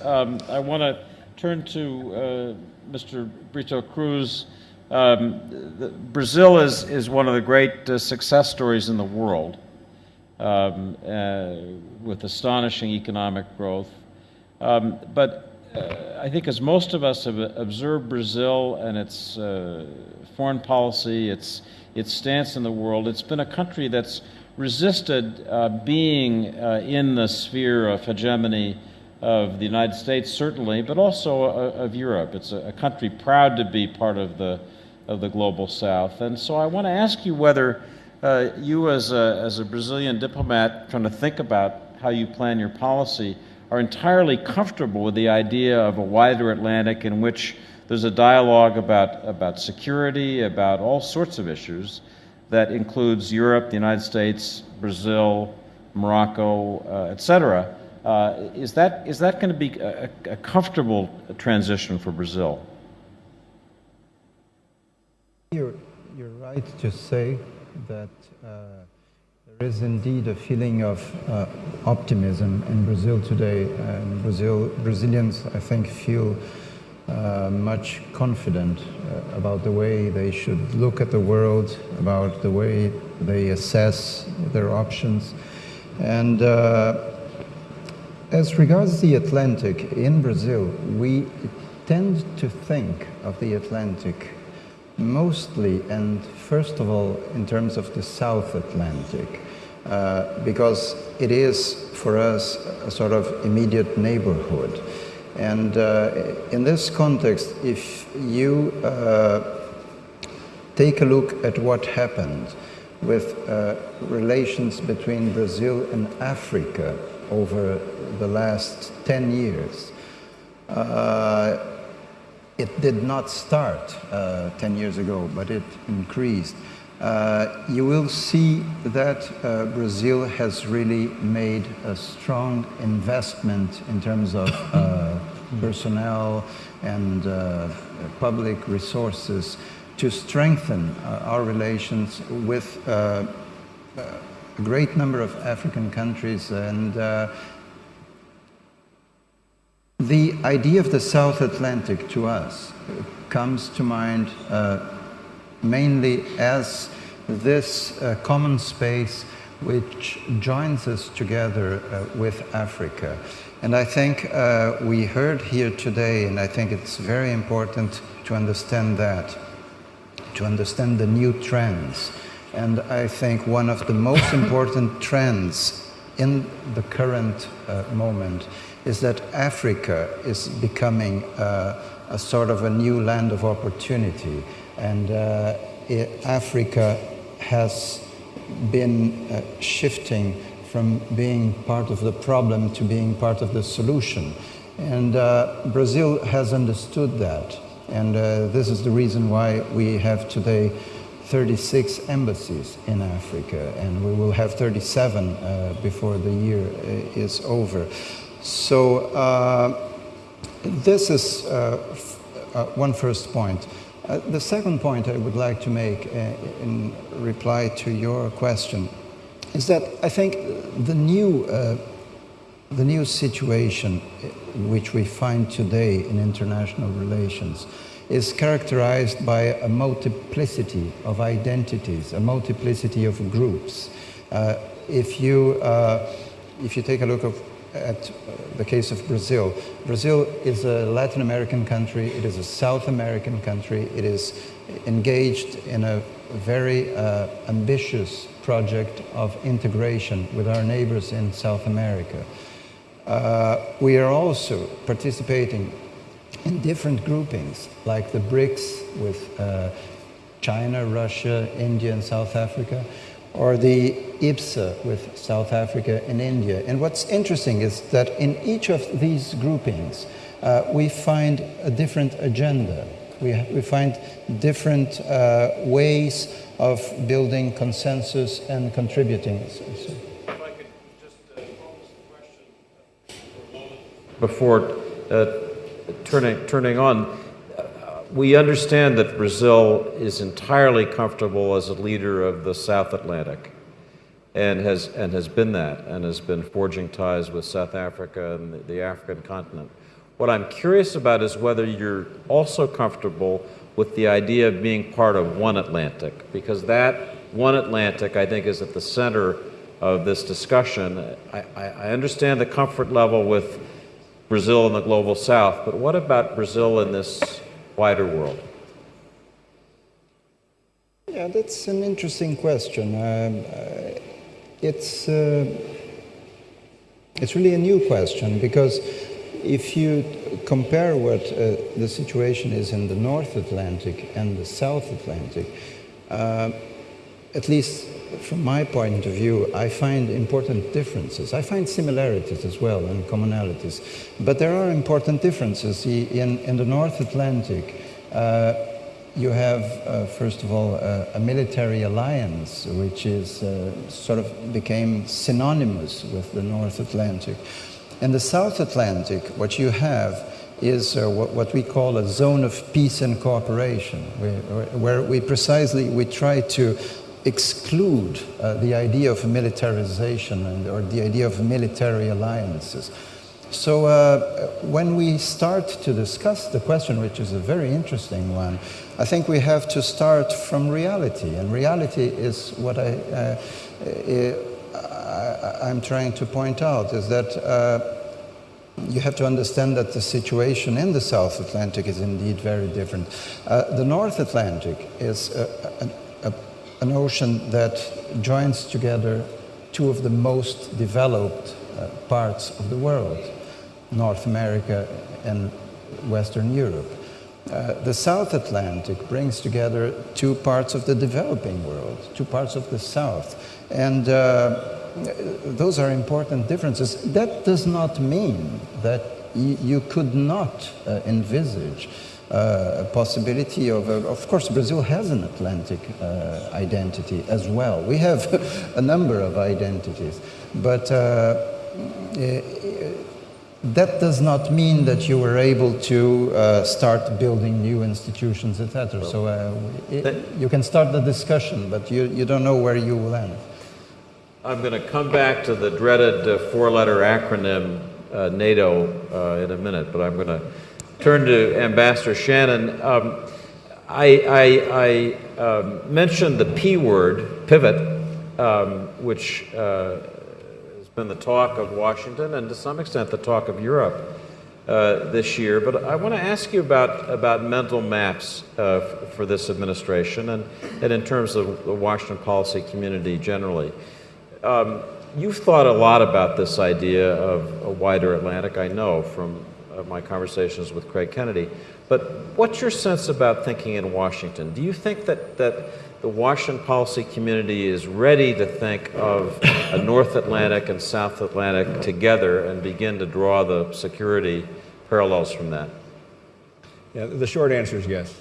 Um, I want to turn to uh, Mr. Brito Cruz. Um, the, Brazil is, is one of the great uh, success stories in the world um, uh, with astonishing economic growth. Um, but uh, I think as most of us have observed Brazil and its uh, foreign policy, its, its stance in the world, it's been a country that's resisted uh, being in the sphere of hegemony of the United States, certainly, but also uh, of Europe. It's a, country proud to be part of the, of the global South. And so I want to ask you whether uh, you, as a, as a Brazilian diplomat, trying to think about how you plan your policy, are entirely comfortable with the idea of a wider Atlantic in which there's a dialogue about, about security, about all sorts of issues that includes Europe, the United States, Brazil, Morocco, uh, et cetera. Uh, is that, is that going to be a, a, comfortable transition for Brazil? You're, you're right to say that uh, there is indeed a feeling of uh, optimism in Brazil today. And Brazil, Brazilians, I think, feel uh, much confident uh, about the way they should look at the world, about the way they assess their options. And as regards the Atlantic, in Brazil, we tend to think of the Atlantic mostly and first of all in terms of the South Atlantic, uh, because it is for us a sort of immediate neighborhood. And uh, in this context, if you uh, take a look at what happened with uh, relations between Brazil and Africa over the last 10 years. Uh, it did not start uh, 10 years ago, but it increased. Uh, you will see that uh, Brazil has really made a strong investment in terms of uh, personnel and uh, public resources to strengthen our relations with a great number of African countries and uh, the idea of the South Atlantic to us comes to mind uh, mainly as this uh, common space which joins us together uh, with Africa. And I think uh, we heard here today, and I think it's very important to understand that, to understand the new trends and I think one of the most important trends in the current uh, moment is that Africa is becoming uh, a sort of a new land of opportunity. And uh, Africa has been uh, shifting from being part of the problem to being part of the solution. And uh, Brazil has understood that. And uh, this is the reason why we have today 36 embassies in Africa, and we will have 37 uh, before the year uh, is over. So uh, this is uh, uh, one first point. The second point I would like to make in reply to your question is that I think the new, the new situation which we find today in international relations is characterized by a multiplicity of identities, a multiplicity of groups. Uh, if, you, uh, if you take a look of, at the case of Brazil, Brazil is a Latin American country, it is a South American country, it is engaged in a very uh, ambitious project of integration with our neighbors in South America. Uh, we are also participating in different groupings, like the BRICS with uh, China, Russia, India, and South Africa, or the IBSA with South Africa and India. And what's interesting is that in each of these groupings, uh, we find a different agenda. We, we find different uh, ways of building consensus and contributing. So, uh, before uh, turning, turning on, uh, we understand that Brazil is entirely comfortable as a leader of the South Atlantic and has, and has been that and has been forging ties with South Africa and the, the African continent. What I'm curious about is whether you're also comfortable with the idea of being part of one Atlantic, because that one Atlantic, I think, is at the center of this discussion. I, I, understand the comfort level with Brazil and the global south, but what about Brazil in this wider world? Yeah, that's an interesting question. Um, uh, it's, uh, it's really a new question because if you compare what uh, the situation is in the North Atlantic and the South Atlantic, uh, at least from my point of view, I find important differences. I find similarities as well and commonalities. But there are important differences. In, in the North Atlantic, uh, you have, uh, first of all, a military alliance, which is uh, sort of became synonymous with the North Atlantic. In the South Atlantic, what you have is uh, what, what, we call a zone of peace and cooperation, where, where we precisely we try to exclude uh, the idea of militarization and, or the idea of military alliances. So uh, when we start to discuss the question, which is a very interesting one, I think we have to start from reality. And reality is what I, uh, I, am trying to point out, is that uh, you have to understand that the situation in the South Atlantic is indeed very different. Uh, the North Atlantic is a, a, an ocean that joins together two of the most developed uh, parts of the world, North America and Western Europe. Uh, the South Atlantic brings together two parts of the developing world, two parts of the South. And uh, those are important differences. That does not mean that you could not uh, envisage uh, a possibility of, uh, of course, Brazil has an Atlantic uh, identity as well. We have a number of identities, but uh, that does not mean that you were able to uh, start building new institutions, etc. So it, you can start the discussion, but you, you don't know where you will end. I'm going to come back to the dreaded uh, four-letter acronym uh, NATO uh, in a minute, but I'm going to turn to Ambassador Shannon. Um, I, I, I um, mentioned the P word, pivot, um, which uh, has been the talk of Washington and to some extent the talk of Europe uh, this year. But I want to ask you about, about mental maps uh, for this administration and, and in terms of the Washington policy community generally. Um, you've thought a lot about this idea of a wider Atlantic, I know from uh, my conversations with Craig Kennedy. But what's your sense about thinking in Washington? Do you think that, that the Washington policy community is ready to think of a North Atlantic and South Atlantic together and begin to draw the security parallels from that? Yeah, the short answer is yes.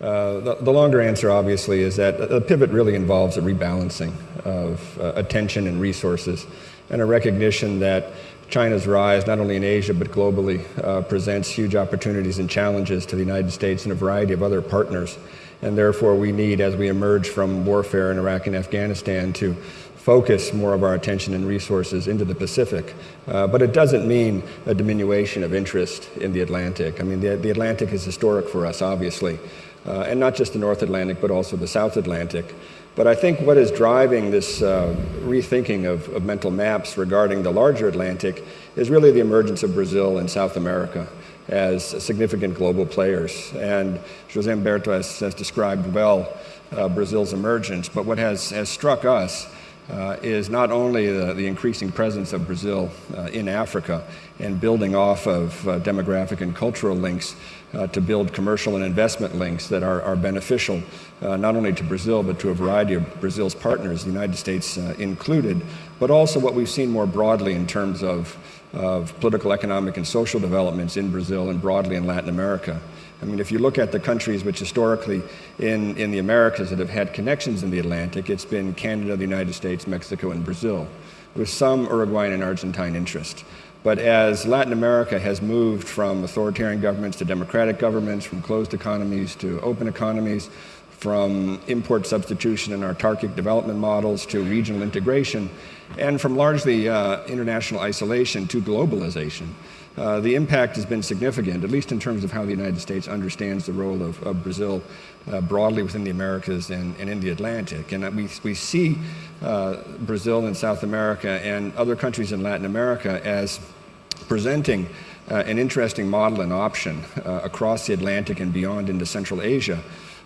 Uh, the, the, longer answer, obviously, is that a pivot really involves a rebalancing of uh, attention and resources and a recognition that China's rise, not only in Asia but globally, uh, presents huge opportunities and challenges to the United States and a variety of other partners. And therefore, we need, as we emerge from warfare in Iraq and Afghanistan, to focus more of our attention and resources into the Pacific. Uh, but it doesn't mean a diminution of interest in the Atlantic. I mean, the, the Atlantic is historic for us, obviously uh, and not just the North Atlantic, but also the South Atlantic. But I think what is driving this uh, rethinking of, of, mental maps regarding the larger Atlantic is really the emergence of Brazil and South America as significant global players. And Jose Humberto has, has described well uh, Brazil's emergence. But what has, has struck us uh, is not only the, the, increasing presence of Brazil uh, in Africa and building off of uh, demographic and cultural links, uh, to build commercial and investment links that are, are beneficial uh, not only to Brazil but to a variety of Brazil's partners, the United States uh, included, but also what we've seen more broadly in terms of, of political, economic, and social developments in Brazil and broadly in Latin America. I mean, if you look at the countries which historically in, in the Americas that have had connections in the Atlantic, it's been Canada, the United States, Mexico, and Brazil, with some Uruguayan and Argentine interest. But as Latin America has moved from authoritarian governments to democratic governments, from closed economies to open economies, from import substitution and autarkic development models to regional integration, and from largely uh, international isolation to globalization, uh, the impact has been significant, at least in terms of how the United States understands the role of, of Brazil uh, broadly within the Americas and, and, in the Atlantic. And we, we see uh, Brazil and South America and other countries in Latin America as presenting uh, an interesting model and option uh, across the Atlantic and beyond into Central Asia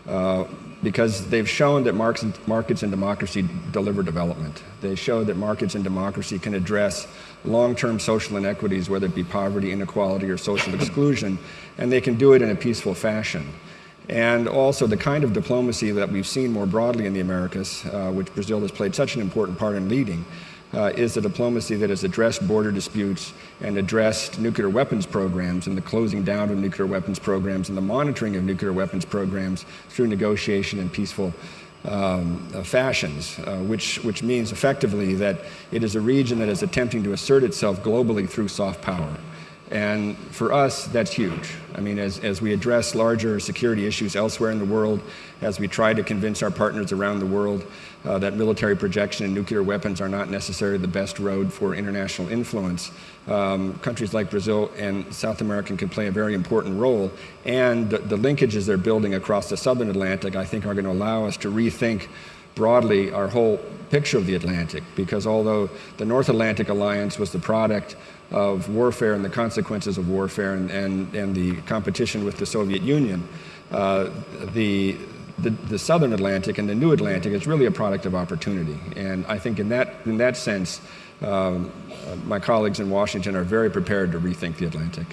uh, because they've shown that markets and democracy deliver development. They show that markets and democracy can address long-term social inequities, whether it be poverty, inequality, or social exclusion, and they can do it in a peaceful fashion. And also the kind of diplomacy that we've seen more broadly in the Americas, uh, which Brazil has played such an important part in leading, uh, is the diplomacy that has addressed border disputes and addressed nuclear weapons programs and the closing down of nuclear weapons programs and the monitoring of nuclear weapons programs through negotiation and peaceful um, uh, fashions, uh, which, which means effectively that it is a region that is attempting to assert itself globally through soft power. And for us, that's huge. I mean, as, as we address larger security issues elsewhere in the world, as we try to convince our partners around the world uh, that military projection and nuclear weapons are not necessarily the best road for international influence, um, countries like Brazil and South America can play a very important role. And the, the linkages they're building across the southern Atlantic, I think, are going to allow us to rethink broadly our whole picture of the Atlantic. Because although the North Atlantic Alliance was the product of warfare and the consequences of warfare and, and, and the competition with the Soviet Union. Uh, the, the, the, Southern Atlantic and the New Atlantic is really a product of opportunity. And I think in that, in that sense, um, my colleagues in Washington are very prepared to rethink the Atlantic.